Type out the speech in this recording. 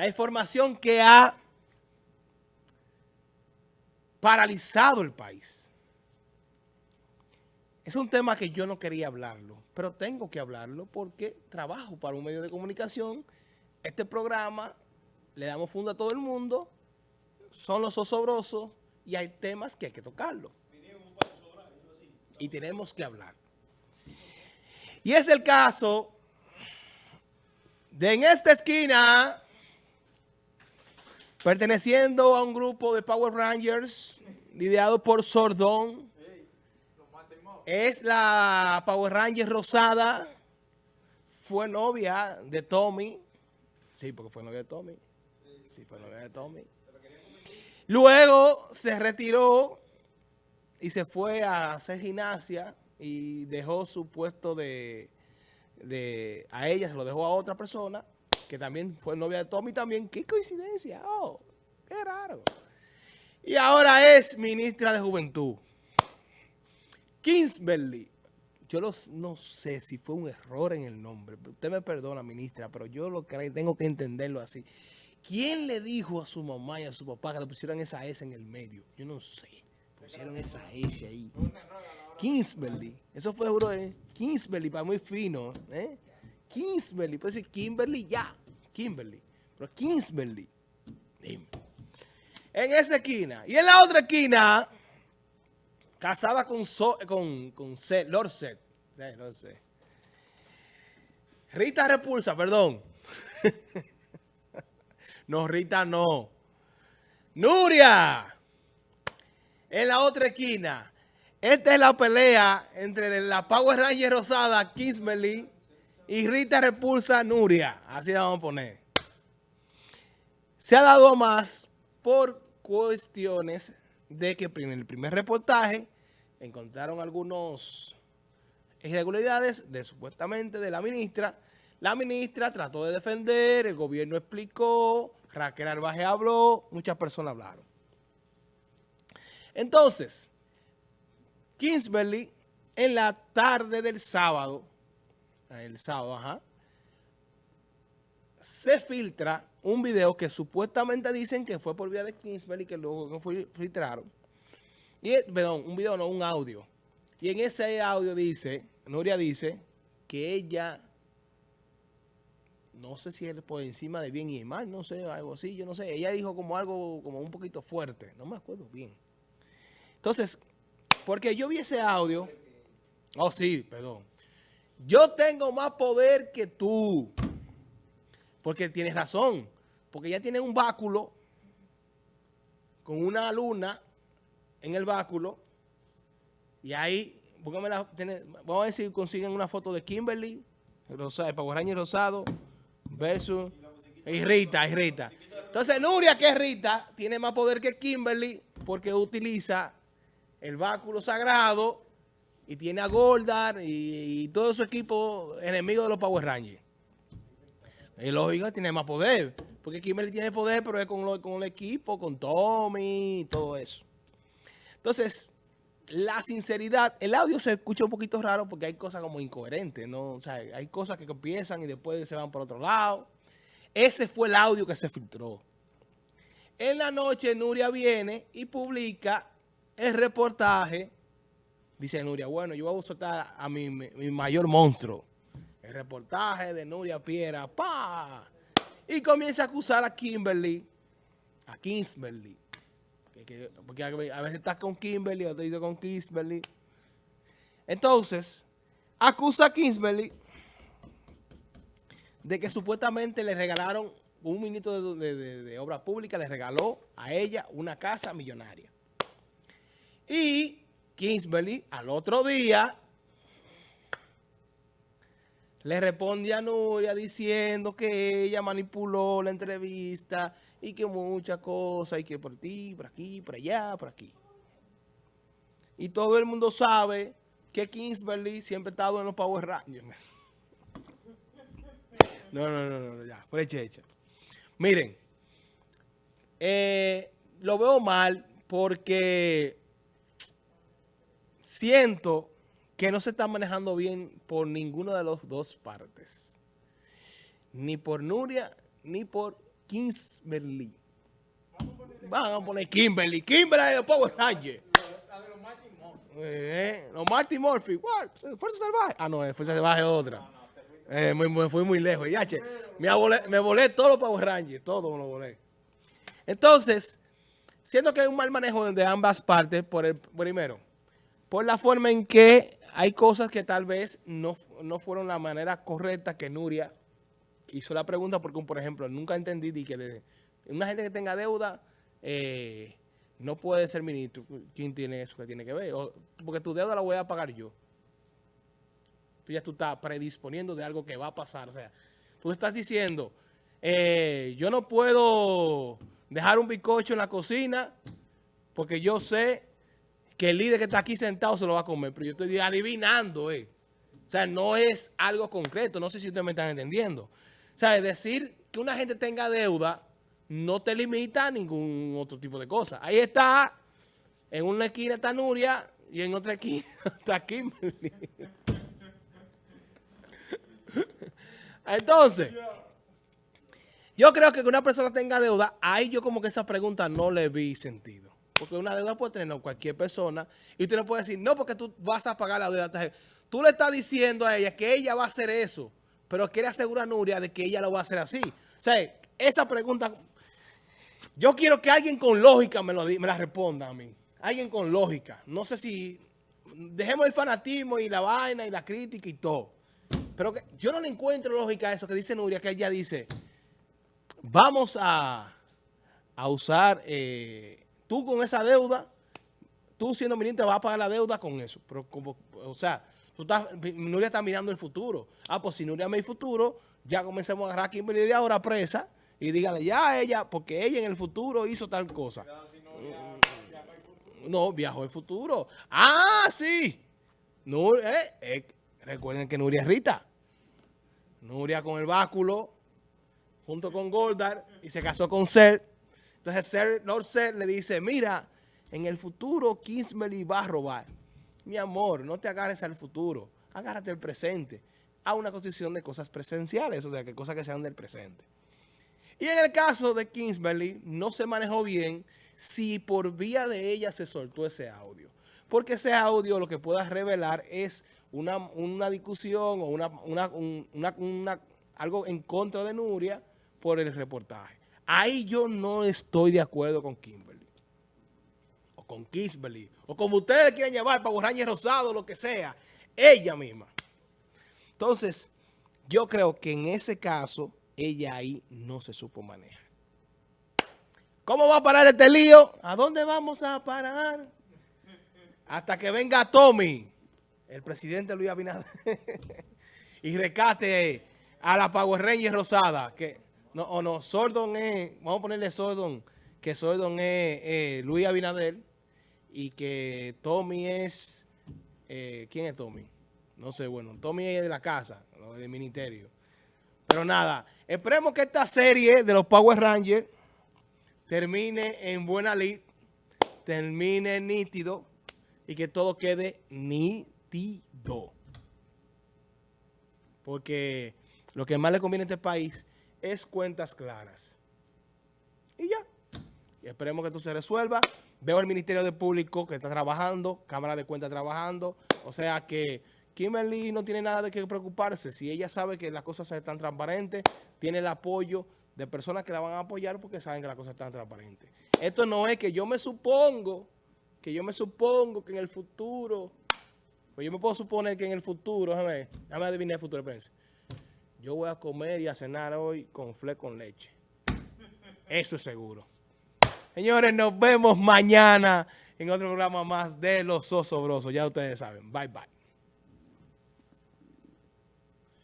La información que ha paralizado el país. Es un tema que yo no quería hablarlo, pero tengo que hablarlo porque trabajo para un medio de comunicación. Este programa le damos fondo a todo el mundo, son los osobrosos y hay temas que hay que tocarlo. Y tenemos que hablar. Y es el caso de en esta esquina, perteneciendo a un grupo de Power Rangers, liderado por Sordón, es la Power Ranger Rosada, fue novia de Tommy, sí, porque fue novia de Tommy, sí, fue novia de Tommy. Luego se retiró y se fue a hacer gimnasia y dejó su puesto de, de, a ella, se lo dejó a otra persona, que también fue novia de Tommy también. ¡Qué coincidencia! ¡Oh! ¡Qué raro! Y ahora es ministra de Juventud. Kingsbury. Yo no sé si fue un error en el nombre. Usted me perdona, ministra, pero yo lo que tengo que entenderlo así. ¿Quién le dijo a su mamá y a su papá que le pusieran esa S en el medio? Yo no sé. Pusieron esa S ahí. Kingsbury. Eso fue seguro de Kingsbury, para muy fino. ¿eh? Kingsbury. Puede decir Kimberly ya. Kimberly. Pero Kingsbury. Dime. En esa esquina. Y en la otra esquina, casada con, con, con Lord Set. no sé. Rita Repulsa, perdón. no, Rita no. Nuria. En la otra esquina. Esta es la pelea entre la Power Ranger Rosada, Kismelly, y Rita Repulsa Nuria. Así la vamos a poner. Se ha dado más por cuestiones de que en el primer reportaje encontraron algunos irregularidades de supuestamente de la ministra. La ministra trató de defender, el gobierno explicó, Raquel Arbaje habló, muchas personas hablaron. Entonces, Kingsbury en la tarde del sábado, el sábado, ajá, se filtra un video que supuestamente dicen que fue por vía de Kingsbury, que luego filtraron. Y, perdón, un video no, un audio. Y en ese audio dice, Nuria dice, que ella, no sé si es por encima de bien y mal, no sé, algo así, yo no sé. Ella dijo como algo, como un poquito fuerte, no me acuerdo bien. Entonces, porque yo vi ese audio, oh sí, perdón. Yo tengo más poder que tú. Porque tienes razón. Porque ella tiene un báculo con una luna en el báculo. Y ahí, vamos a ver si consiguen una foto de Kimberly, Rosado, Power Rosado, versus y Rita, y Rita. Entonces Nuria, que es Rita, tiene más poder que Kimberly porque utiliza el báculo sagrado y tiene a Goldar y, todo su equipo enemigo de los Power Rangers. Y lógico, tiene más poder. Porque Kimberly tiene poder, pero es con, con el equipo, con Tommy y todo eso. Entonces, la sinceridad, el audio se escucha un poquito raro porque hay cosas como incoherentes, ¿no? O sea, hay cosas que empiezan y después se van por otro lado. Ese fue el audio que se filtró. En la noche, Nuria viene y publica el reportaje. Dice Nuria, bueno, yo voy a soltar a mi, mi mayor monstruo. El reportaje de Nuria Piera, ¡pa! Y comienza a acusar a Kimberly, a Kingsberly. porque a veces estás con Kimberly, o te digo con Kingsberly. Entonces, acusa a Kingsberly de que supuestamente le regalaron, un ministro de, de obra pública le regaló a ella una casa millonaria. Y Kingsbury al otro día le responde a Nuria diciendo que ella manipuló la entrevista y que muchas cosas, y que por ti, por aquí, por allá, por aquí. Y todo el mundo sabe que Kingsbury siempre ha estado en los Power Rangers. No, no, no, no, ya, fue checha. Miren, eh, lo veo mal porque siento que no se está manejando bien por ninguna de las dos partes. Ni por Nuria, ni por Kimberly. Van a poner Kimberly. Kimberly de Power Rangers. Eh, los Marty Murphy. What? Fuerza Salvaje. Ah, no, Fuerza Salvaje es otra. Eh, fui muy lejos. Ya, che, me, volé, me volé todos los Power Rangers. Todo me lo volé. Entonces, siento que hay un mal manejo de ambas partes. Por el primero, por la forma en que hay cosas que tal vez no, no fueron la manera correcta que Nuria hizo la pregunta. Porque, por ejemplo, nunca entendí que una gente que tenga deuda... Eh, no puede ser ministro. ¿Quién tiene eso que tiene que ver? porque tu deuda la voy a pagar yo. Tú ya tú estás predisponiendo de algo que va a pasar. O sea, tú estás diciendo, eh, yo no puedo dejar un bizcocho en la cocina porque yo sé que el líder que está aquí sentado se lo va a comer. Pero yo estoy adivinando, eh. O sea, no es algo concreto. No sé si ustedes me están entendiendo. O sea, decir que una gente tenga deuda no te limita a ningún otro tipo de cosa. Ahí está, en una esquina está Nuria y en otra esquina está Kimberly. Entonces, yo creo que que una persona tenga deuda, ahí yo como que esa pregunta no le vi sentido. Porque una deuda puede tener cualquier persona y usted no puede decir, no, porque tú vas a pagar la deuda. Tú le estás diciendo a ella que ella va a hacer eso, pero quiere asegurar a Nuria de que ella lo va a hacer así. O sea, esa pregunta yo quiero que alguien con lógica me, la responda a mí. Alguien con lógica. No sé si... Dejemos el fanatismo y la vaina y la crítica y todo. Pero que yo no le encuentro lógica a eso que dice Nuria, que ella dice, vamos a, a usar, eh, tú con esa deuda, tú siendo ministro vas a pagar la deuda con eso. Pero como, o sea, tú estás, Nuria está mirando el futuro. Ah, pues si Nuria me el futuro, ya comencemos a agarrar a Kimberly de ahora presa y díganle ya ella, porque ella en el futuro hizo tal cosa. No, viajó el futuro. ¡Ah, sí! Eh, eh, recuerden que Nuria es Rita. Nuria con el báculo, junto con Goldar, y se casó con Ser. Entonces Lord Ser le dice, mira, en el futuro Kingsbury va a robar. Mi amor, no te agarres al futuro, agárrate al presente. A una constitución de cosas presenciales, o sea, que cosas que sean del presente. Y en el caso de Kingsbury, no se manejó bien si por vía de ella se soltó ese audio. Porque ese audio lo que pueda revelar es una, discusión o una, algo en contra de Nuria por el reportaje. Ahí yo no estoy de acuerdo con Kimberly. O con Kingsbury. O como ustedes quieran llevar, para Rangers Rosado, lo que sea. Ella misma. Entonces, yo creo que en ese caso ella ahí no se supo manejar. ¿Cómo va a parar este lío? ¿A dónde vamos a parar? Hasta que venga Tommy, el presidente Luis Abinader, y recate a la Power Ranger Rosada, que no, o no, Sordon es, vamos a ponerle Sordon, que Sordon es Luis Abinader y que Tommy es, eh, ¿quién es Tommy? No sé, bueno, Tommy es de la casa, del ministerio. Pero nada, esperemos que esta serie de los Power Rangers termine en buena lid, termine nítido y que todo quede nítido. Porque lo que más le conviene a este país es cuentas claras. Y ya. Esperemos que esto se resuelva. Veo al Ministerio de Público que está trabajando, Cámara de Cuentas trabajando. O sea que Kimberly no tiene nada de qué preocuparse. Si ella sabe que las cosas están transparentes, tiene el apoyo de personas que la van a apoyar porque saben que las cosas están transparentes. Esto no es que yo me supongo, que yo me supongo que en el futuro, pues yo me puedo suponer que en el futuro, déjame, déjame adivinar el futuro, prensa. Yo voy a comer y a cenar hoy con fle con leche. Eso es seguro. Señores, nos vemos mañana en otro programa más de Los Osobrosos. Ya ustedes saben. Bye, bye.